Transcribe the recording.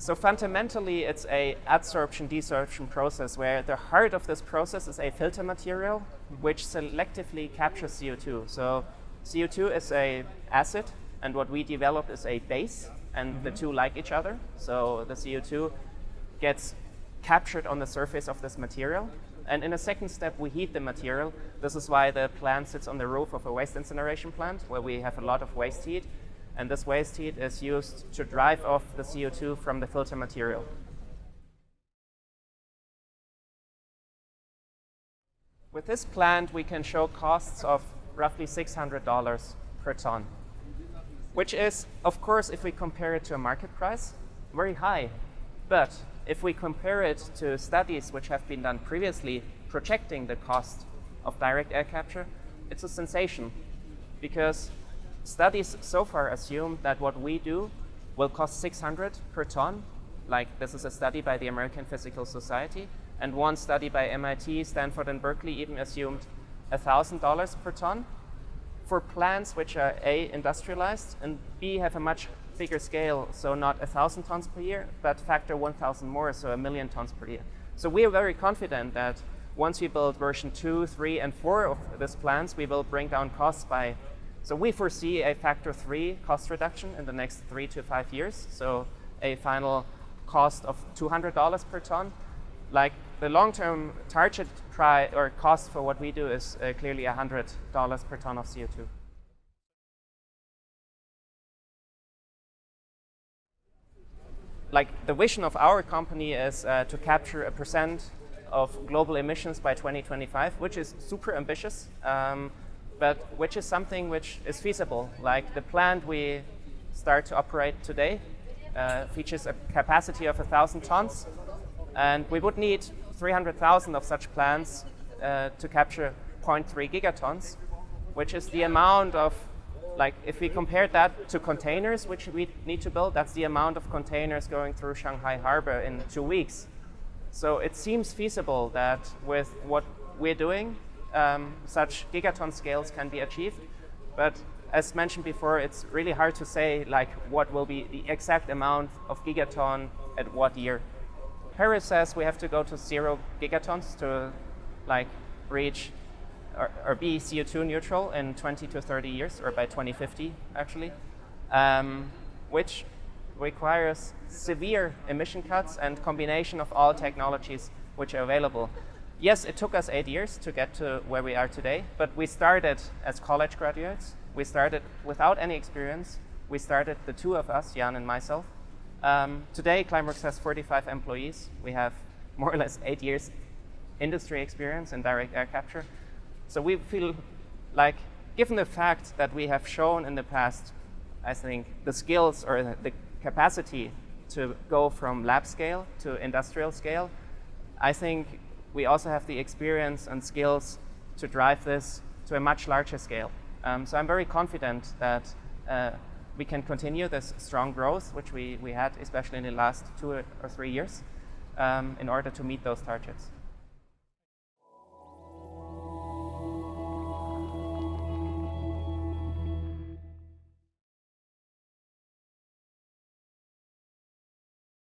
So fundamentally, it's a adsorption-desorption process where the heart of this process is a filter material which selectively captures CO2. So CO2 is a acid, and what we develop is a base, and mm -hmm. the two like each other. So the CO2 gets captured on the surface of this material. And in a second step, we heat the material. This is why the plant sits on the roof of a waste incineration plant, where we have a lot of waste heat. And this waste heat is used to drive off the CO2 from the filter material. With this plant, we can show costs of roughly $600 per ton, which is, of course, if we compare it to a market price, very high. But if we compare it to studies which have been done previously projecting the cost of direct air capture, it's a sensation because Studies so far assume that what we do will cost 600 per ton. Like this is a study by the American Physical Society. And one study by MIT, Stanford, and Berkeley even assumed $1,000 per ton for plants which are A, industrialized, and B, have a much bigger scale, so not 1,000 tons per year, but factor 1,000 more, so a million tons per year. So we are very confident that once we build version 2, 3, and 4 of these plants, we will bring down costs by so we foresee a factor three cost reduction in the next three to five years. So a final cost of $200 per ton. Like the long-term target price or cost for what we do is uh, clearly $100 per ton of CO2. Like the vision of our company is uh, to capture a percent of global emissions by 2025, which is super ambitious. Um, but which is something which is feasible. Like the plant we start to operate today uh, features a capacity of 1,000 tons, and we would need 300,000 of such plants uh, to capture 0.3 gigatons, which is the amount of, like, if we compare that to containers, which we need to build, that's the amount of containers going through Shanghai Harbor in two weeks. So it seems feasible that with what we're doing, um, such gigaton scales can be achieved. But as mentioned before, it's really hard to say like what will be the exact amount of gigaton at what year. Paris says we have to go to zero gigatons to like reach or, or be CO2 neutral in 20 to 30 years, or by 2050 actually, um, which requires severe emission cuts and combination of all technologies which are available yes, it took us eight years to get to where we are today, but we started as college graduates. We started without any experience. We started, the two of us, Jan and myself. Um, today, Climeworks has 45 employees. We have more or less eight years industry experience in direct air capture. So we feel like, given the fact that we have shown in the past, I think, the skills or the capacity to go from lab scale to industrial scale, I think we also have the experience and skills to drive this to a much larger scale. Um, so I'm very confident that uh, we can continue this strong growth, which we, we had especially in the last two or three years, um, in order to meet those targets.